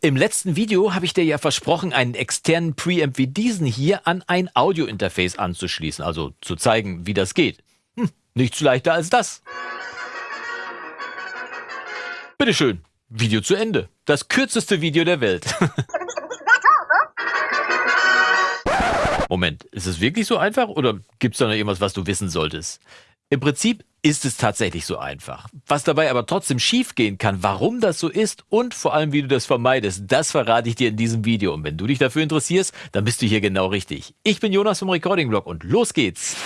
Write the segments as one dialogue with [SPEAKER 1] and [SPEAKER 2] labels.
[SPEAKER 1] Im letzten Video habe ich dir ja versprochen, einen externen Preamp wie diesen hier an ein Audiointerface anzuschließen, also zu zeigen, wie das geht. Hm, nichts leichter als das. Bitteschön, Video zu Ende. Das kürzeste Video der Welt. Moment, ist es wirklich so einfach oder gibt es da noch irgendwas, was du wissen solltest? Im Prinzip ist es tatsächlich so einfach. Was dabei aber trotzdem schiefgehen kann, warum das so ist und vor allem wie du das vermeidest, das verrate ich dir in diesem Video. Und wenn du dich dafür interessierst, dann bist du hier genau richtig. Ich bin Jonas vom Recording Blog und los geht's!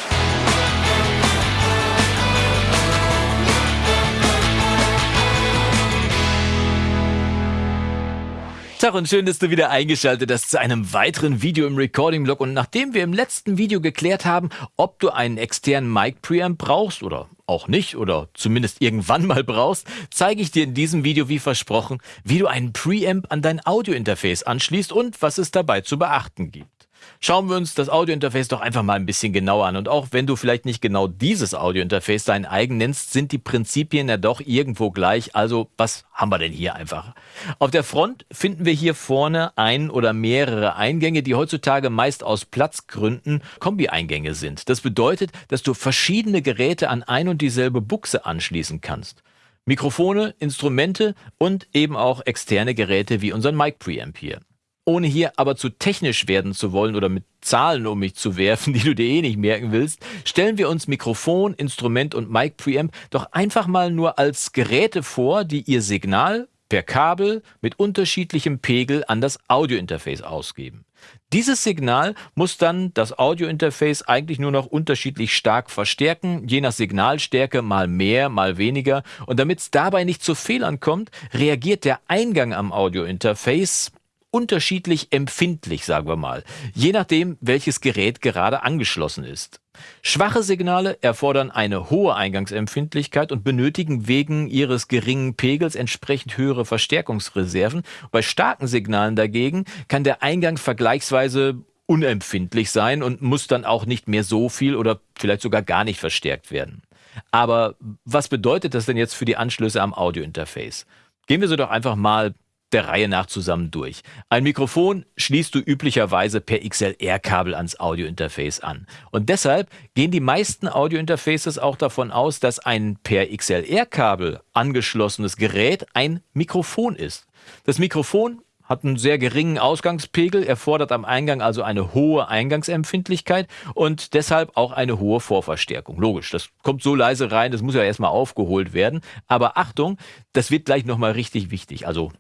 [SPEAKER 1] Tag und schön, dass du wieder eingeschaltet hast zu einem weiteren Video im Recording-Blog. Und nachdem wir im letzten Video geklärt haben, ob du einen externen Mic-Preamp brauchst oder auch nicht oder zumindest irgendwann mal brauchst, zeige ich dir in diesem Video wie versprochen, wie du einen Preamp an dein Audio-Interface anschließt und was es dabei zu beachten gibt. Schauen wir uns das Audiointerface doch einfach mal ein bisschen genauer an. Und auch wenn du vielleicht nicht genau dieses Audiointerface dein eigen nennst, sind die Prinzipien ja doch irgendwo gleich. Also was haben wir denn hier einfach? Auf der Front finden wir hier vorne ein oder mehrere Eingänge, die heutzutage meist aus Platzgründen Kombi-Eingänge sind. Das bedeutet, dass du verschiedene Geräte an ein und dieselbe Buchse anschließen kannst. Mikrofone, Instrumente und eben auch externe Geräte wie unseren Mic Preamp hier. Ohne hier aber zu technisch werden zu wollen oder mit Zahlen um mich zu werfen, die du dir eh nicht merken willst, stellen wir uns Mikrofon, Instrument und Mic Preamp doch einfach mal nur als Geräte vor, die ihr Signal per Kabel mit unterschiedlichem Pegel an das Audiointerface ausgeben. Dieses Signal muss dann das Audiointerface eigentlich nur noch unterschiedlich stark verstärken, je nach Signalstärke mal mehr, mal weniger. Und damit es dabei nicht zu Fehlern kommt, reagiert der Eingang am Audiointerface unterschiedlich empfindlich, sagen wir mal, je nachdem, welches Gerät gerade angeschlossen ist. Schwache Signale erfordern eine hohe Eingangsempfindlichkeit und benötigen wegen ihres geringen Pegels entsprechend höhere Verstärkungsreserven. Bei starken Signalen dagegen kann der Eingang vergleichsweise unempfindlich sein und muss dann auch nicht mehr so viel oder vielleicht sogar gar nicht verstärkt werden. Aber was bedeutet das denn jetzt für die Anschlüsse am Audiointerface? Gehen wir so doch einfach mal der Reihe nach zusammen durch. Ein Mikrofon schließt du üblicherweise per XLR-Kabel ans Audiointerface an. Und deshalb gehen die meisten Audiointerfaces auch davon aus, dass ein per XLR-Kabel angeschlossenes Gerät ein Mikrofon ist. Das Mikrofon hat einen sehr geringen Ausgangspegel, erfordert am Eingang also eine hohe Eingangsempfindlichkeit und deshalb auch eine hohe Vorverstärkung. Logisch, das kommt so leise rein, das muss ja erstmal aufgeholt werden. Aber Achtung, das wird gleich nochmal richtig wichtig. Also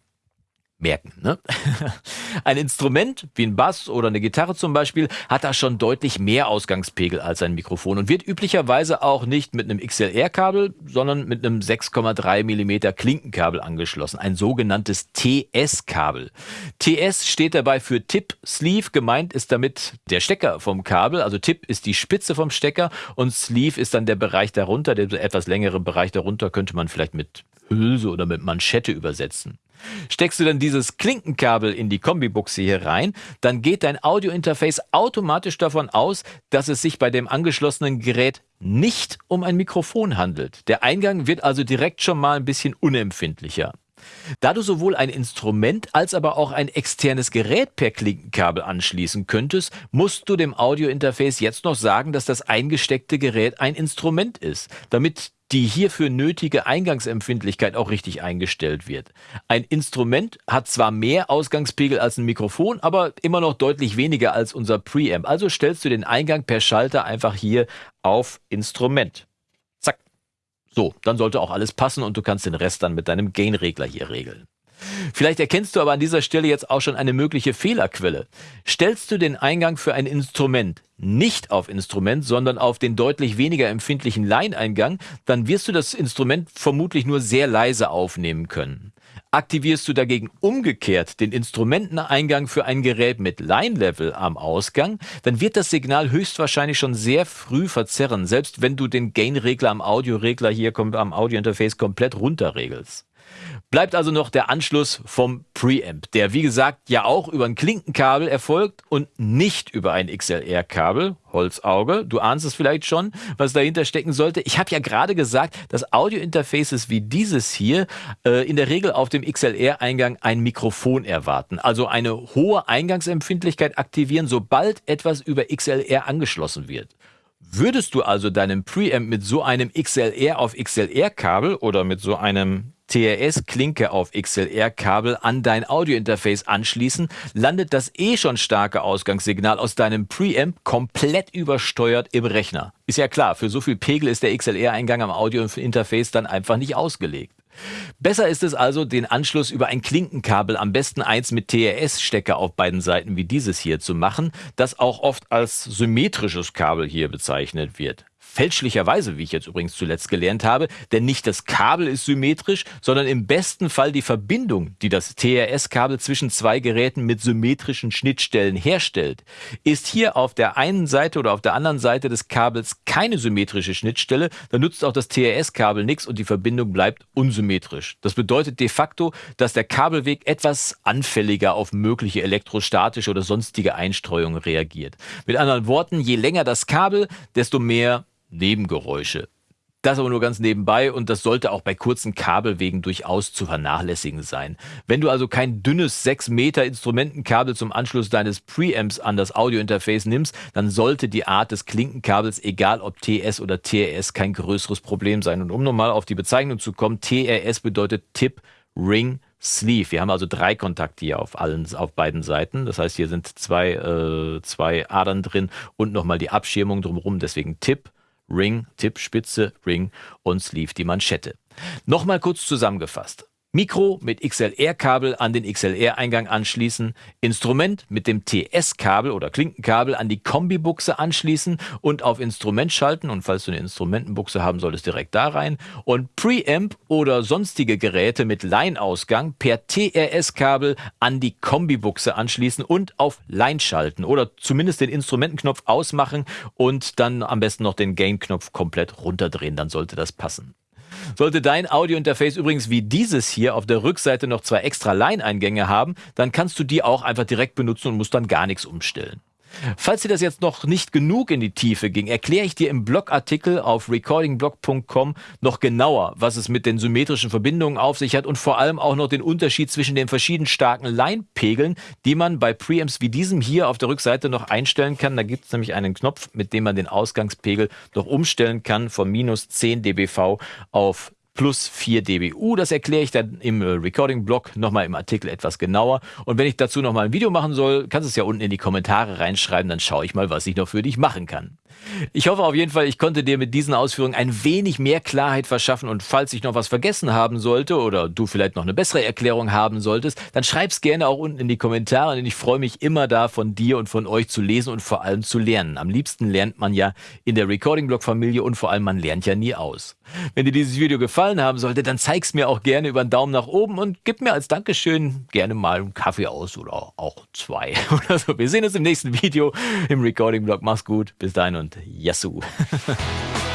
[SPEAKER 1] merken. Ne? Ein Instrument wie ein Bass oder eine Gitarre zum Beispiel hat da schon deutlich mehr Ausgangspegel als ein Mikrofon und wird üblicherweise auch nicht mit einem XLR-Kabel, sondern mit einem 6,3 mm Klinkenkabel angeschlossen, ein sogenanntes TS-Kabel. TS steht dabei für Tip Sleeve, gemeint ist damit der Stecker vom Kabel, also Tip ist die Spitze vom Stecker und Sleeve ist dann der Bereich darunter, der etwas längere Bereich darunter könnte man vielleicht mit Hülse oder mit Manschette übersetzen. Steckst du dann dieses Klinkenkabel in die Kombibuchse hier rein, dann geht dein Audiointerface automatisch davon aus, dass es sich bei dem angeschlossenen Gerät nicht um ein Mikrofon handelt. Der Eingang wird also direkt schon mal ein bisschen unempfindlicher. Da du sowohl ein Instrument als aber auch ein externes Gerät per Klinkenkabel anschließen könntest, musst du dem Audiointerface jetzt noch sagen, dass das eingesteckte Gerät ein Instrument ist, damit die hierfür nötige Eingangsempfindlichkeit auch richtig eingestellt wird. Ein Instrument hat zwar mehr Ausgangspegel als ein Mikrofon, aber immer noch deutlich weniger als unser Preamp. Also stellst du den Eingang per Schalter einfach hier auf Instrument. So, dann sollte auch alles passen und du kannst den Rest dann mit deinem Gain-Regler hier regeln. Vielleicht erkennst du aber an dieser Stelle jetzt auch schon eine mögliche Fehlerquelle. Stellst du den Eingang für ein Instrument nicht auf Instrument, sondern auf den deutlich weniger empfindlichen Line-Eingang, dann wirst du das Instrument vermutlich nur sehr leise aufnehmen können. Aktivierst du dagegen umgekehrt den Instrumenteneingang für ein Gerät mit Line-Level am Ausgang, dann wird das Signal höchstwahrscheinlich schon sehr früh verzerren, selbst wenn du den Gain-Regler am Audioregler hier am Audiointerface komplett runterregelst. Bleibt also noch der Anschluss vom Preamp, der wie gesagt ja auch über ein Klinkenkabel erfolgt und nicht über ein XLR-Kabel. Holzauge, du ahnst es vielleicht schon, was dahinter stecken sollte. Ich habe ja gerade gesagt, dass Audiointerfaces wie dieses hier äh, in der Regel auf dem XLR-Eingang ein Mikrofon erwarten, also eine hohe Eingangsempfindlichkeit aktivieren, sobald etwas über XLR angeschlossen wird. Würdest du also deinen Preamp mit so einem XLR auf XLR-Kabel oder mit so einem TRS-Klinke auf XLR-Kabel an dein Audiointerface anschließen, landet das eh schon starke Ausgangssignal aus deinem Preamp komplett übersteuert im Rechner. Ist ja klar, für so viel Pegel ist der XLR-Eingang am Audiointerface dann einfach nicht ausgelegt. Besser ist es also, den Anschluss über ein Klinkenkabel, am besten eins mit TRS-Stecker auf beiden Seiten wie dieses hier zu machen, das auch oft als symmetrisches Kabel hier bezeichnet wird. Fälschlicherweise, wie ich jetzt übrigens zuletzt gelernt habe, denn nicht das Kabel ist symmetrisch, sondern im besten Fall die Verbindung, die das TRS-Kabel zwischen zwei Geräten mit symmetrischen Schnittstellen herstellt. Ist hier auf der einen Seite oder auf der anderen Seite des Kabels keine symmetrische Schnittstelle, dann nutzt auch das TRS-Kabel nichts und die Verbindung bleibt unsymmetrisch. Das bedeutet de facto, dass der Kabelweg etwas anfälliger auf mögliche elektrostatische oder sonstige Einstreuungen reagiert. Mit anderen Worten, je länger das Kabel, desto mehr Nebengeräusche. Das aber nur ganz nebenbei und das sollte auch bei kurzen Kabelwegen durchaus zu vernachlässigen sein. Wenn du also kein dünnes 6 Meter Instrumentenkabel zum Anschluss deines Preamps an das Audiointerface nimmst, dann sollte die Art des Klinkenkabels, egal ob TS oder TRS, kein größeres Problem sein. Und um nochmal auf die Bezeichnung zu kommen, TRS bedeutet Tip, Ring, Sleeve. Wir haben also drei Kontakte hier auf allen, auf beiden Seiten. Das heißt, hier sind zwei, äh, zwei Adern drin und nochmal die Abschirmung drumherum. Deswegen Tip, Ring, Tipp, Spitze, Ring und Sleeve die Manschette. Nochmal kurz zusammengefasst. Mikro mit XLR-Kabel an den XLR-Eingang anschließen, Instrument mit dem TS-Kabel oder Klinkenkabel an die Kombibuchse anschließen und auf Instrument schalten. Und falls du eine Instrumentenbuchse haben solltest, direkt da rein. Und Preamp oder sonstige Geräte mit Line-Ausgang per TRS-Kabel an die Kombibuchse anschließen und auf Line schalten oder zumindest den Instrumentenknopf ausmachen und dann am besten noch den Gain-Knopf komplett runterdrehen, dann sollte das passen. Sollte dein Audiointerface übrigens wie dieses hier auf der Rückseite noch zwei extra Line-Eingänge haben, dann kannst du die auch einfach direkt benutzen und musst dann gar nichts umstellen. Falls dir das jetzt noch nicht genug in die Tiefe ging, erkläre ich dir im Blogartikel auf recordingblog.com noch genauer, was es mit den symmetrischen Verbindungen auf sich hat und vor allem auch noch den Unterschied zwischen den verschieden starken Line-Pegeln, die man bei Preamps wie diesem hier auf der Rückseite noch einstellen kann. Da gibt es nämlich einen Knopf, mit dem man den Ausgangspegel noch umstellen kann von minus 10 dBV auf plus 4 dBU. Das erkläre ich dann im äh, Recording-Blog nochmal im Artikel etwas genauer. Und wenn ich dazu nochmal ein Video machen soll, kannst du es ja unten in die Kommentare reinschreiben, dann schaue ich mal, was ich noch für dich machen kann. Ich hoffe auf jeden Fall, ich konnte dir mit diesen Ausführungen ein wenig mehr Klarheit verschaffen und falls ich noch was vergessen haben sollte oder du vielleicht noch eine bessere Erklärung haben solltest, dann schreib's gerne auch unten in die Kommentare, denn ich freue mich immer da von dir und von euch zu lesen und vor allem zu lernen. Am liebsten lernt man ja in der Recording-Blog-Familie und vor allem man lernt ja nie aus. Wenn dir dieses Video gefallen haben sollte, dann zeig's mir auch gerne über einen Daumen nach oben und gib mir als Dankeschön gerne mal einen Kaffee aus oder auch zwei oder so. Wir sehen uns im nächsten Video im Recording-Blog. Mach's gut. Bis dahin und nevnt Yazoo.